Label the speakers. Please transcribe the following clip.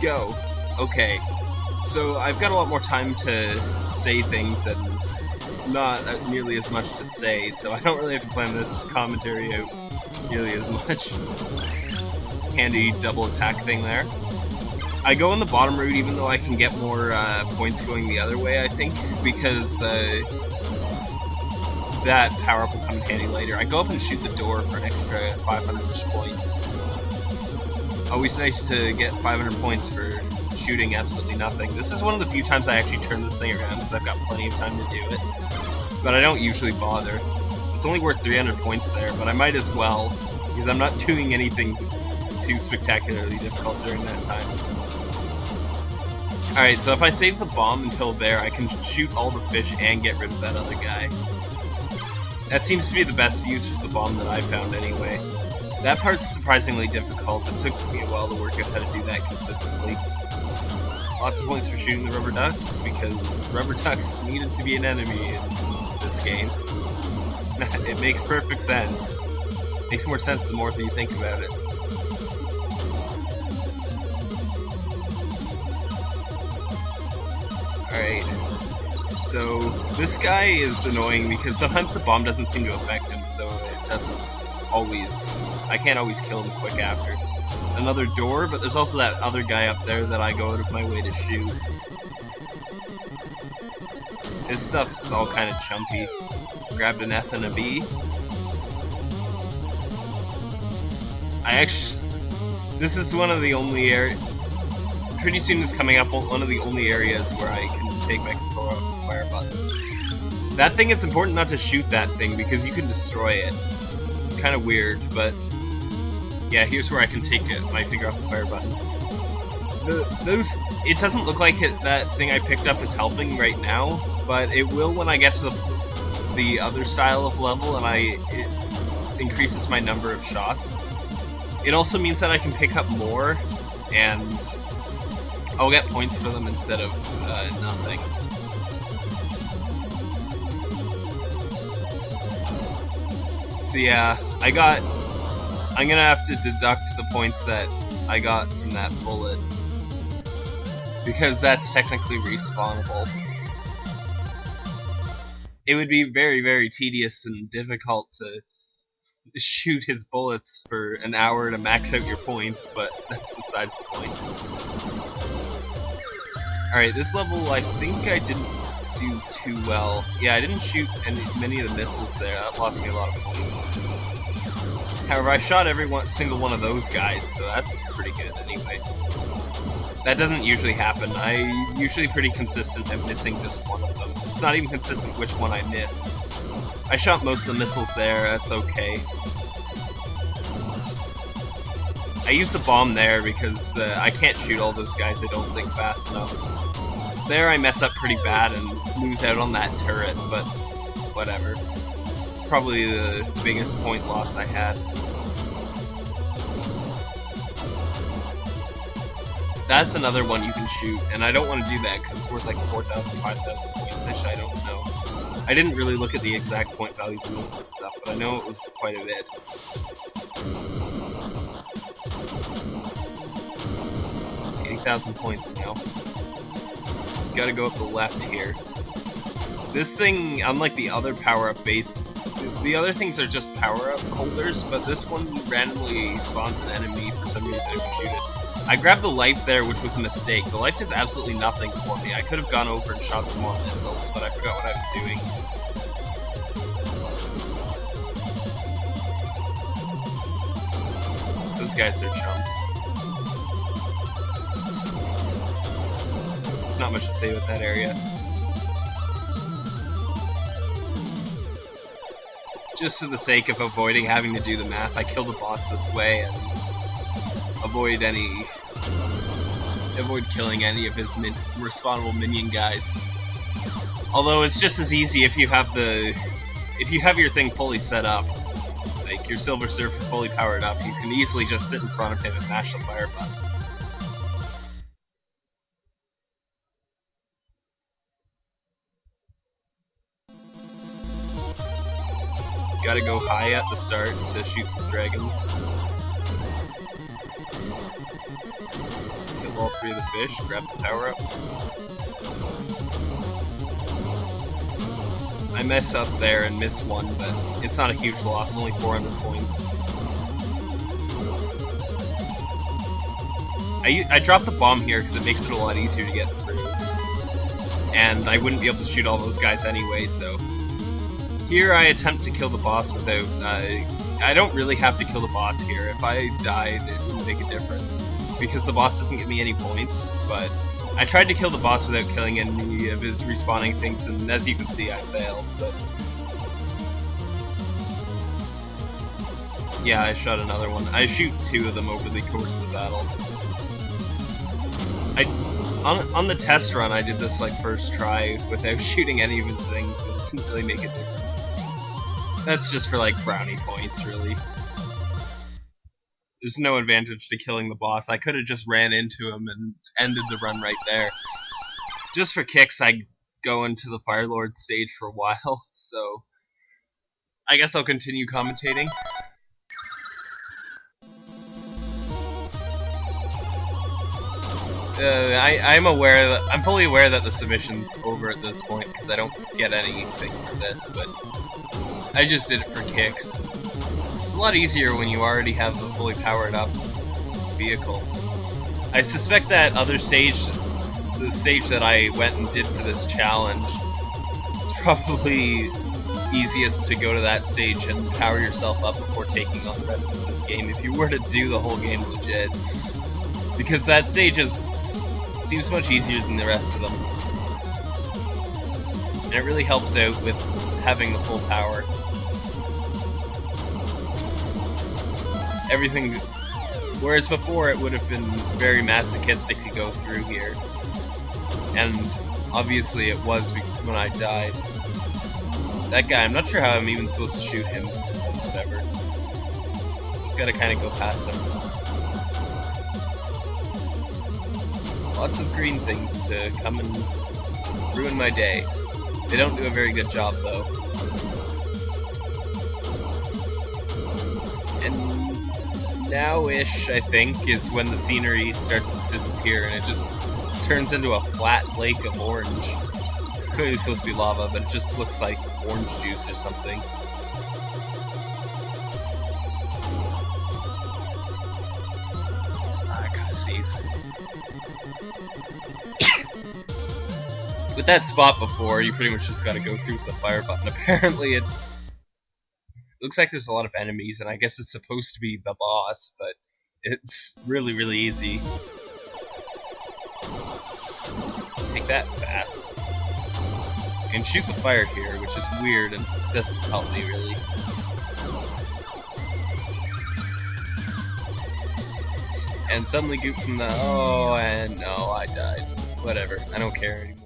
Speaker 1: go. Okay. So I've got a lot more time to say things and not nearly as much to say, so I don't really have to plan this commentary out nearly as much. Handy double attack thing there. I go on the bottom route even though I can get more uh, points going the other way, I think, because uh, that power-up will come in handy later. I go up and shoot the door for an extra 500 points. Always nice to get 500 points for shooting absolutely nothing. This is one of the few times I actually turn this thing around because I've got plenty of time to do it. But I don't usually bother. It's only worth 300 points there, but I might as well, because I'm not doing anything too spectacularly difficult during that time. Alright, so if I save the bomb until there, I can shoot all the fish and get rid of that other guy. That seems to be the best use for the bomb that I found anyway. That part's surprisingly difficult. It took me a while to work out how to do that consistently. Lots of points for shooting the rubber ducks, because rubber ducks needed to be an enemy in this game. it makes perfect sense. makes more sense the more that you think about it. Alright. So, this guy is annoying because sometimes the bomb doesn't seem to affect him, so it doesn't always... I can't always kill him quick after. Another door, but there's also that other guy up there that I go out of my way to shoot. His stuff's all kind of chumpy. Grabbed an F and a B. I actually... This is one of the only areas... Pretty soon is coming up one of the only areas where I can take my controller off the fire button. That thing, it's important not to shoot that thing because you can destroy it. It's kind of weird, but... Yeah, here's where I can take it, my finger off the fire button. The, those... It doesn't look like it, that thing I picked up is helping right now, but it will when I get to the the other style of level and I it increases my number of shots. It also means that I can pick up more and I'll get points for them instead of uh, nothing. So yeah, I got... I'm gonna have to deduct the points that I got from that bullet. Because that's technically respawnable it would be very, very tedious and difficult to shoot his bullets for an hour to max out your points, but that's besides the point. Alright, this level I think I didn't do too well. Yeah, I didn't shoot any, many of the missiles there, that lost me a lot of points. However, I shot every one, single one of those guys, so that's pretty good anyway. That doesn't usually happen. I'm usually pretty consistent at missing just one of them. It's not even consistent which one I missed. I shot most of the missiles there, that's okay. I used the bomb there because uh, I can't shoot all those guys I don't think fast enough. There I mess up pretty bad and lose out on that turret, but whatever. It's probably the biggest point loss I had. That's another one you can shoot, and I don't want to do that because it's worth like 4,000, 5,000 points. I don't know. I didn't really look at the exact point values of most of the stuff, but I know it was quite a bit. Eighty thousand points now. Gotta go up the left here. This thing, unlike the other power-up base, the other things are just power-up holders, but this one randomly spawns an enemy for some reason if you shoot it. I grabbed the life there, which was a mistake. The life does absolutely nothing for me. I could have gone over and shot some more missiles, but I forgot what I was doing. Those guys are chumps. There's not much to say with that area. Just for the sake of avoiding having to do the math, I kill the boss this way and avoid any avoid killing any of his min minion guys. Although it's just as easy if you have the if you have your thing fully set up, like your Silver Surfer fully powered up, you can easily just sit in front of him and mash the fire button. Gotta go high at the start to shoot the dragons. Kill all three of the fish, grab the power up. I mess up there and miss one, but it's not a huge loss, only 400 points. I, I dropped the bomb here because it makes it a lot easier to get through. And I wouldn't be able to shoot all those guys anyway, so... Here I attempt to kill the boss without... Uh, I don't really have to kill the boss here. If I died, it wouldn't make a difference. Because the boss doesn't give me any points, but I tried to kill the boss without killing any of his respawning things, and as you can see, I failed, but... Yeah, I shot another one. I shoot two of them over the course of the battle. I on, on the test run, I did this like first try without shooting any of his things, but it didn't really make a difference. That's just for like brownie points, really. There's no advantage to killing the boss. I could have just ran into him and ended the run right there. Just for kicks, I go into the Fire Lord stage for a while, so I guess I'll continue commentating. Uh, I, I'm aware that I'm fully aware that the submission's over at this point because I don't get anything for this, but I just did it for kicks. It's a lot easier when you already have a fully powered up vehicle. I suspect that other stage, the stage that I went and did for this challenge, it's probably easiest to go to that stage and power yourself up before taking on the rest of this game if you were to do the whole game legit because that stage is seems much easier than the rest of them. And it really helps out with having the full power. Everything, whereas before it would have been very masochistic to go through here. And obviously it was when I died. That guy, I'm not sure how I'm even supposed to shoot him. Whatever. Just gotta kind of go past him. Lots of green things to come and ruin my day. They don't do a very good job though. Now-ish, I think, is when the scenery starts to disappear and it just turns into a flat lake of orange. It's clearly supposed to be lava, but it just looks like orange juice or something. Ah, I gotta sneeze. with that spot before, you pretty much just gotta go through the fire button. Apparently it looks like there's a lot of enemies, and I guess it's supposed to be the boss, but it's really, really easy. Take that, bats. And shoot the fire here, which is weird and doesn't help me really. And suddenly Goop from the oh and no, I died. Whatever, I don't care anymore.